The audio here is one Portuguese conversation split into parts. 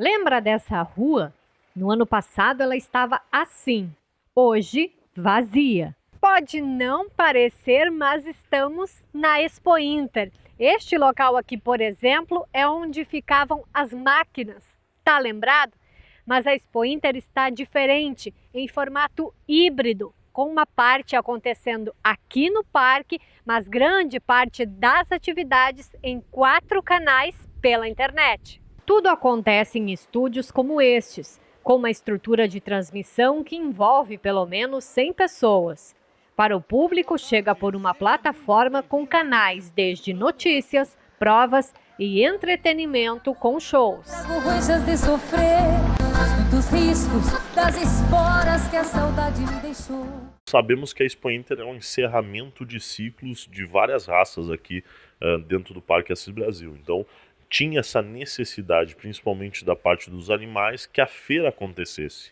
Lembra dessa rua? No ano passado ela estava assim, hoje vazia. Pode não parecer, mas estamos na Expo Inter. Este local aqui, por exemplo, é onde ficavam as máquinas. Tá lembrado? Mas a Expo Inter está diferente, em formato híbrido, com uma parte acontecendo aqui no parque, mas grande parte das atividades em quatro canais pela internet. Tudo acontece em estúdios como estes, com uma estrutura de transmissão que envolve pelo menos 100 pessoas. Para o público, chega por uma plataforma com canais desde notícias, provas e entretenimento com shows. de sofrer, muitos riscos das esporas que a saudade me deixou. Sabemos que a Expo Inter é um encerramento de ciclos de várias raças aqui uh, dentro do Parque Assis Brasil. Então, tinha essa necessidade, principalmente da parte dos animais, que a feira acontecesse.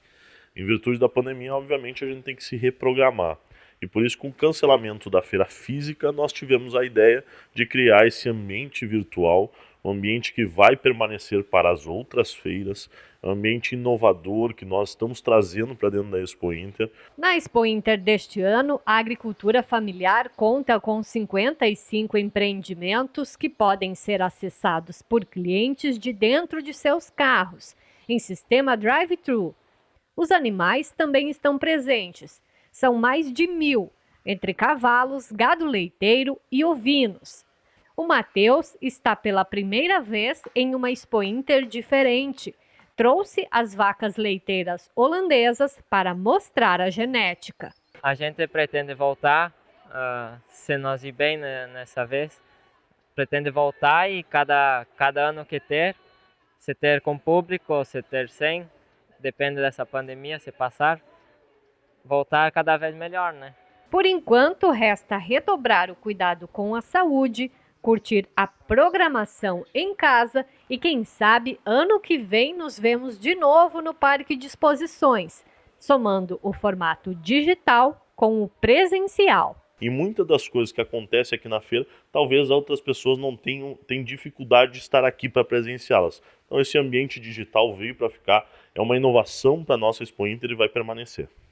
Em virtude da pandemia, obviamente, a gente tem que se reprogramar. E por isso, com o cancelamento da feira física, nós tivemos a ideia de criar esse ambiente virtual, um ambiente que vai permanecer para as outras feiras, um ambiente inovador que nós estamos trazendo para dentro da Expo Inter. Na Expo Inter deste ano, a agricultura familiar conta com 55 empreendimentos que podem ser acessados por clientes de dentro de seus carros, em sistema drive-thru. Os animais também estão presentes são mais de mil, entre cavalos, gado leiteiro e ovinos. O Mateus está pela primeira vez em uma Expo Inter diferente. Trouxe as vacas leiteiras holandesas para mostrar a genética. A gente pretende voltar, uh, se nós ir bem nessa vez, pretende voltar e cada, cada ano que ter, se ter com público ou se ter sem, depende dessa pandemia, se passar, voltar cada vez melhor, né? Por enquanto, resta redobrar o cuidado com a saúde, curtir a programação em casa e, quem sabe, ano que vem nos vemos de novo no Parque de Exposições, somando o formato digital com o presencial. E muitas das coisas que acontecem aqui na feira, talvez outras pessoas não tenham, tenham dificuldade de estar aqui para presenciá-las. Então esse ambiente digital veio para ficar, é uma inovação para a nossa Expo Inter e vai permanecer.